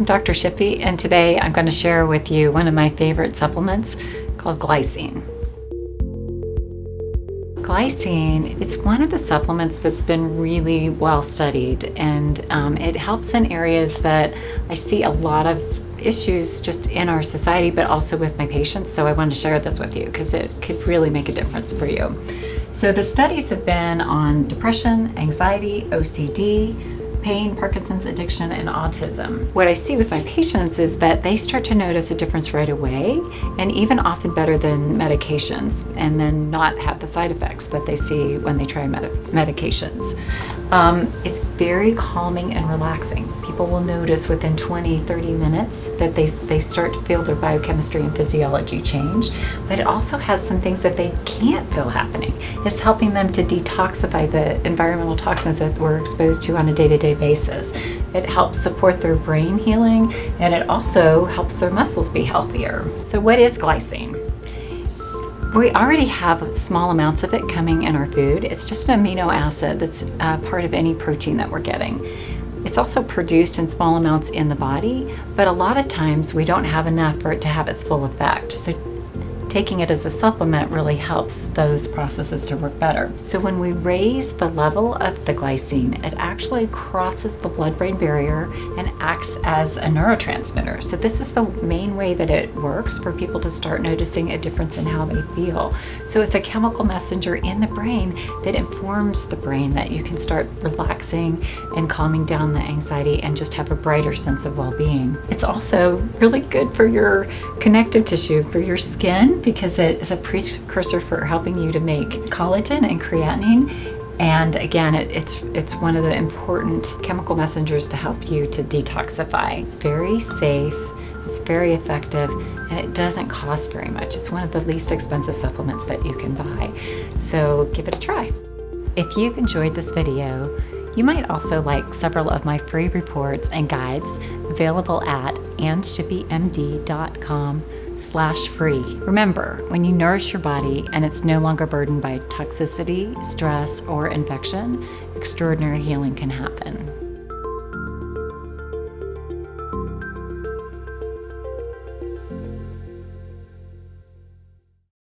I'm Dr. Shippy, and today I'm going to share with you one of my favorite supplements called glycine. Glycine, it's one of the supplements that's been really well studied and um, it helps in areas that I see a lot of issues just in our society but also with my patients so I wanted to share this with you because it could really make a difference for you. So the studies have been on depression, anxiety, OCD, pain, Parkinson's, addiction, and autism. What I see with my patients is that they start to notice a difference right away and even often better than medications and then not have the side effects that they see when they try med medications. Um, it's very calming and relaxing. People will notice within 20, 30 minutes that they, they start to feel their biochemistry and physiology change, but it also has some things that they can't feel happening. It's helping them to detoxify the environmental toxins that we're exposed to on a day-to-day -day basis. It helps support their brain healing and it also helps their muscles be healthier. So what is glycine? We already have small amounts of it coming in our food. It's just an amino acid that's uh, part of any protein that we're getting. It's also produced in small amounts in the body, but a lot of times we don't have enough for it to have its full effect. So taking it as a supplement really helps those processes to work better. So when we raise the level of the glycine, it actually crosses the blood-brain barrier and acts as a neurotransmitter. So this is the main way that it works for people to start noticing a difference in how they feel. So it's a chemical messenger in the brain that informs the brain that you can start relaxing and calming down the anxiety and just have a brighter sense of well-being. It's also really good for your connective tissue, for your skin, because it is a precursor for helping you to make collagen and creatinine and again, it, it's, it's one of the important chemical messengers to help you to detoxify. It's very safe, it's very effective, and it doesn't cost very much. It's one of the least expensive supplements that you can buy. So give it a try. If you've enjoyed this video, you might also like several of my free reports and guides available at annshippymd.com slash free. Remember, when you nourish your body and it's no longer burdened by toxicity, stress, or infection, extraordinary healing can happen.